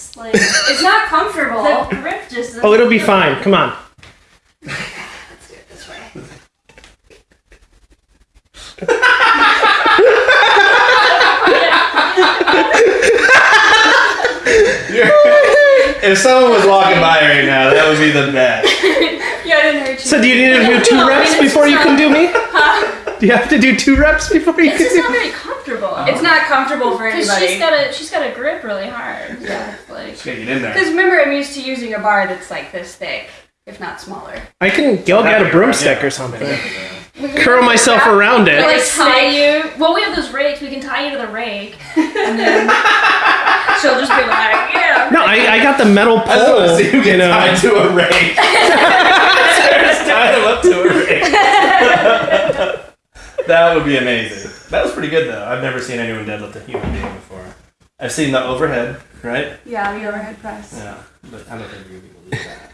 works. Like it's not comfortable. The grip just. Oh, it'll be fine. Come on. Let's do it this way. if someone was walking by right now, that would be the best. Yeah, I didn't hurt you. So do you need to do two No, I mean, reps it's before you just can do me? Do you have to do two reps before you It's can just do not me? very comfortable. It's not comfortable for Because anybody. she's got a she's got to grip really hard. Yeah. Like Just gotta get in there. Because remember, I'm used to using a bar that's like this thick, if not smaller. I can go get a broomstick or something. Curl myself around it. like Like tie you. Well, we have those rakes. We can tie you to the rake, and then she'll just be like, yeah. No, I, I got the metal I just want to pole. see who You gets know. tied to a rake. Sarah's tied him up to a rake. that would be amazing. That was pretty good though. I've never seen anyone deadlift a human being before. I've seen the overhead, right? Yeah, the overhead press. Yeah, but I don't think you're gonna be do that.